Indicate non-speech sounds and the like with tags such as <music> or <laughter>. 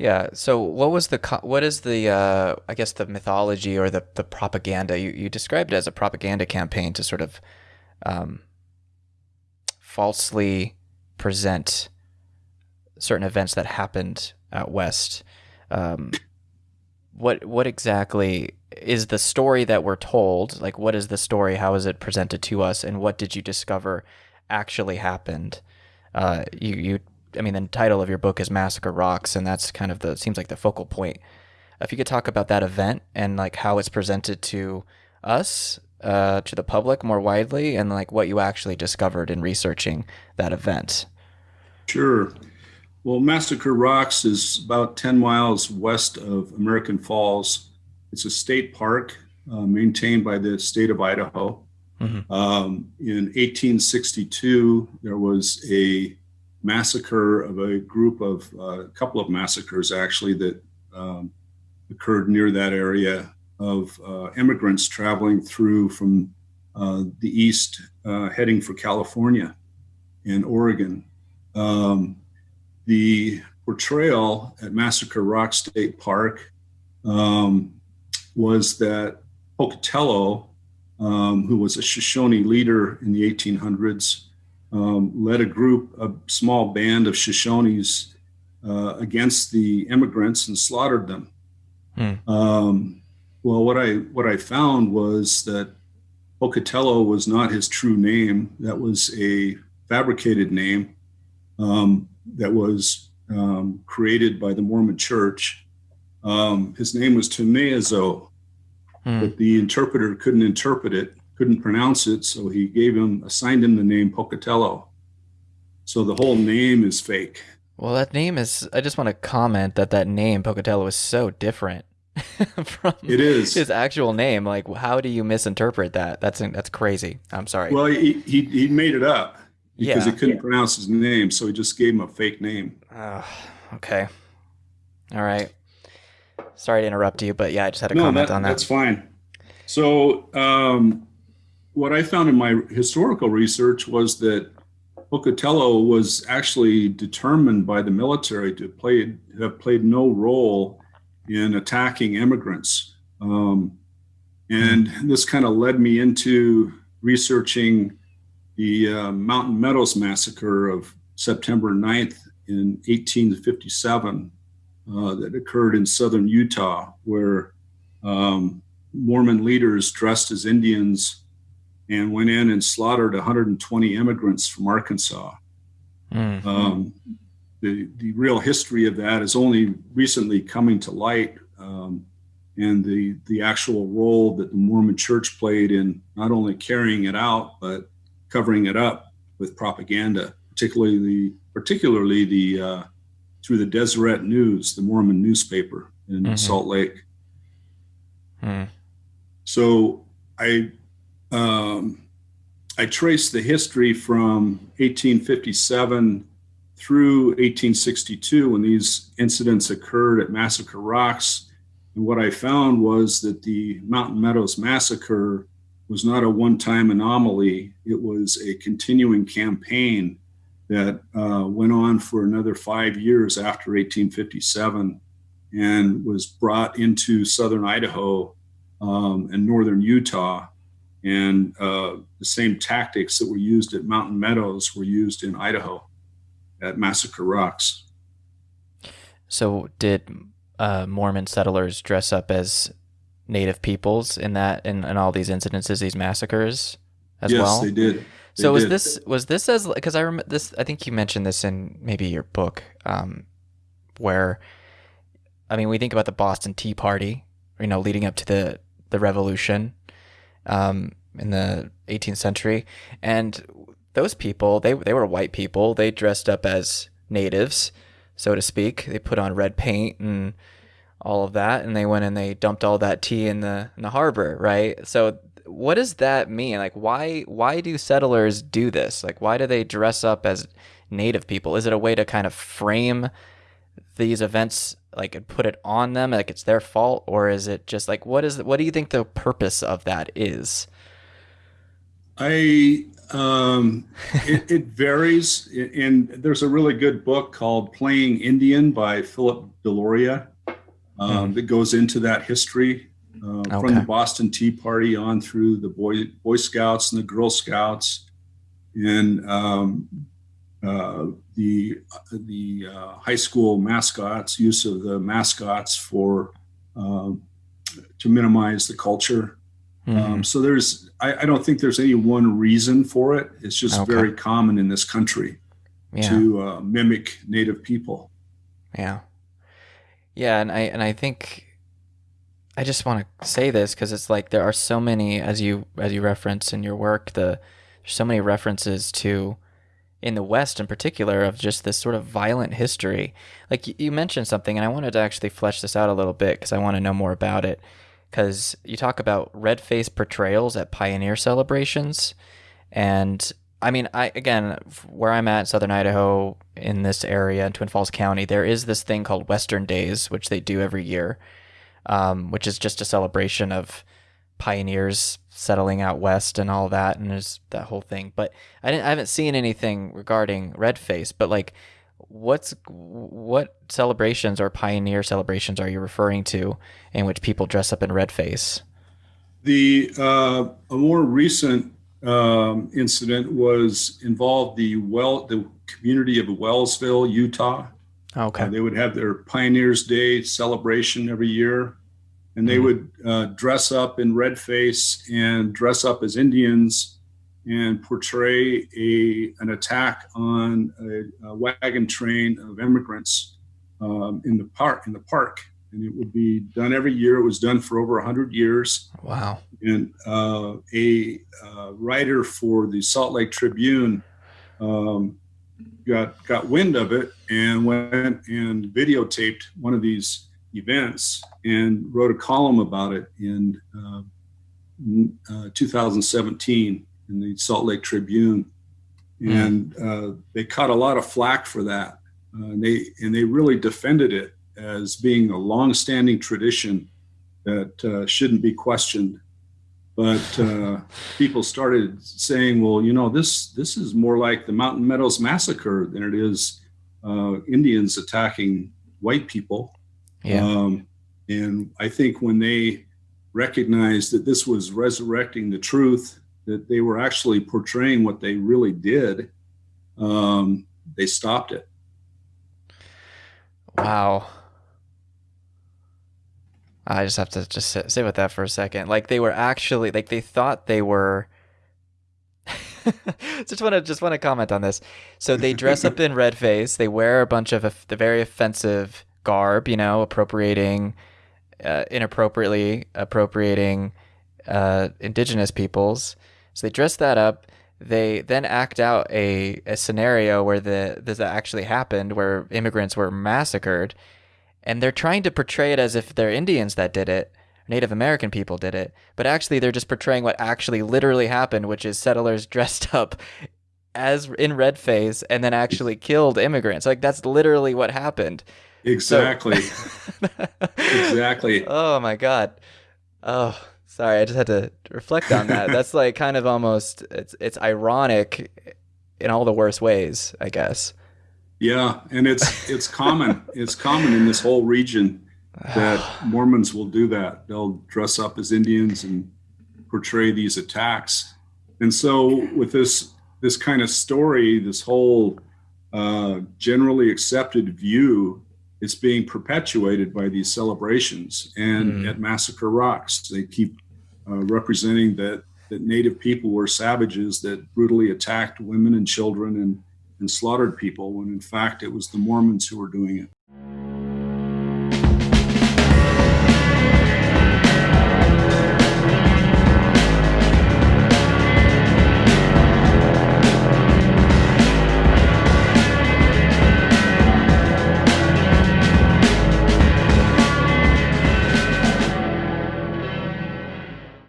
Yeah. So, what was the what is the uh, I guess the mythology or the the propaganda you you described it as a propaganda campaign to sort of um, falsely present certain events that happened out west. Um, what what exactly is the story that we're told? Like, what is the story? How is it presented to us? And what did you discover actually happened? Uh, you you I mean, the title of your book is Massacre Rocks, and that's kind of the seems like the focal point. If you could talk about that event and like how it's presented to us, uh, to the public more widely, and like what you actually discovered in researching that event. Sure. Well, Massacre Rocks is about 10 miles west of American Falls. It's a state park uh, maintained by the state of Idaho. Mm-hmm. Um, in 1862, there was a massacre of a group of uh, a couple of massacres actually that um, occurred near that area of uh, immigrants traveling through from uh, the east uh, heading for California and Oregon. Um, the portrayal at Massacre Rock State Park um, was that Pocatello, um, who was a Shoshone leader in the 1800s, um, led a group, a small band of Shoshones uh, against the immigrants and slaughtered them. Hmm. Um, well, what I what I found was that Pocatello was not his true name. That was a fabricated name um, that was um, created by the Mormon Church. Um, his name was Tumeazo, hmm. but the interpreter couldn't interpret it couldn't pronounce it, so he gave him assigned him the name Pocatello. So the whole name is fake. Well, that name is. I just want to comment that that name Pocatello is so different <laughs> from it is his actual name. Like, how do you misinterpret that? That's that's crazy. I'm sorry. Well, he he, he made it up because yeah. he couldn't yeah. pronounce his name, so he just gave him a fake name. Uh, okay. All right. Sorry to interrupt you, but yeah, I just had a no, comment that, on that. That's fine. So, um, what I found in my historical research was that Pocatello was actually determined by the military to play have played no role in attacking immigrants, um, and this kind of led me into researching the uh, Mountain Meadows massacre of September 9th in 1857 uh, that occurred in southern Utah, where um, Mormon leaders dressed as Indians and went in and slaughtered 120 immigrants from Arkansas. Mm-hmm. Um, the, the real history of that is only recently coming to light, um, and the, the actual role that the Mormon church played in not only carrying it out, but covering it up with propaganda, particularly the, particularly the, uh, through the Deseret News, the Mormon newspaper in mm-hmm. Salt Lake. Mm. So I um, I traced the history from 1857 through 1862 when these incidents occurred at Massacre Rocks. And what I found was that the Mountain Meadows Massacre was not a one time anomaly, it was a continuing campaign that uh, went on for another five years after 1857 and was brought into southern Idaho um, and northern Utah and uh, the same tactics that were used at Mountain Meadows were used in Idaho at Massacre Rocks. So, did uh, Mormon settlers dress up as native peoples in that in, in all these incidences, these massacres as yes, well? Yes, they did. They so was did. this was this as because I remember this? I think you mentioned this in maybe your book, um, where I mean, we think about the Boston Tea Party, you know, leading up to the the Revolution, um, in the 18th century, and those people they they were white people. They dressed up as natives, so to speak. They put on red paint and all of that, and they went and they dumped all that tea in the in the harbor, right? So what does that mean? Like why why do settlers do this? Like why do they dress up as native people? Is it a way to kind of frame these events like and put it on them like it's their fault or is it just like what is what do you think the purpose of that is? I Um, <laughs> it, it varies, and there's a really good book called "Playing Indian" by Philip Deloria um, Mhm. that goes into that history uh, from the Boston Tea Party on through the Boy Boy Scouts and the Girl Scouts, and um, uh, the the uh, high school mascots, use of the mascots for um, to minimize the culture. Mhm. Um, so there's, I, I don't think there's any one reason for it. It's just Okay. very common in this country yeah. to uh, mimic native people. Yeah. Yeah, and I and I think I just want to say this because it's like there are so many as you as you reference in your work the there's so many references to in the West in particular of just this sort of violent history. Like you mentioned something, and I wanted to actually flesh this out a little bit because I want to know more about it. Because you talk about red face portrayals at pioneer celebrations, and I mean, I again, where I'm at, Southern Idaho, in this area in Twin Falls County, there is this thing called Western Days, which they do every year, um, which is just a celebration of pioneers settling out west and all that, and there's that whole thing. But I didn't, I haven't seen anything regarding red face. But like, what's what celebrations or pioneer celebrations are you referring to in which people dress up in red face? The uh, a more recent um, incident was involved the well the community of Wellsville, Utah. Okay. Uh, they would have their Pioneers Day celebration every year, and they Mhm. would uh, dress up in red face and dress up as Indians and portray a an attack on a, a wagon train of immigrants um, in the park in the park. And it would be done every year. It was done for over 100 years wow. and uh, a uh, writer for the Salt Lake Tribune um, got got wind of it and went and videotaped one of these events and wrote a column about it in uh, uh, 2017 in the Salt Lake Tribune, and uh, they caught a lot of flack for that. Uh, and they and they really defended it as being a long-standing tradition that uh, shouldn't be questioned but uh, people started saying, "Well, you know, this this is more like the Mountain Meadows massacre than it is uh, Indians attacking white people." Yeah. Um, and I think when they recognized that this was resurrecting the truth, that they were actually portraying what they really did, um, they stopped it. Wow. I just have to just sit, sit with that for a second. Like they were actually like they thought they were. <laughs> just want to just want to comment on this. So they dress up in red face. They wear a bunch of the very offensive garb, you know, appropriating, uh, inappropriately appropriating uh, indigenous peoples. So they dress that up. They then act out a, a scenario where the this actually happened, where immigrants were massacred, and they're trying to portray it as if they're Indians that did it, Native American people did it, but actually they're just portraying what actually literally happened, which is settlers <laughs> dressed up as in red face and then actually killed immigrants. Like that's literally what happened. So- Exactly. <laughs> exactly. Oh my god. Oh, sorry. I just had to reflect on that. <laughs> That's like kind of almost it's it's ironic in all the worst ways, I guess. Yeah, and it's it's common. It's common in this whole region <sighs> that Mormons will do that. They'll dress up as Indians and portray these attacks. And so, with this this kind of story, this whole uh, generally accepted view is being perpetuated by these celebrations. And Mm. at Massacre Rocks, they keep uh, representing that that Native people were savages that brutally attacked women and children and and slaughtered people. When in fact, it was the Mormons who were doing it.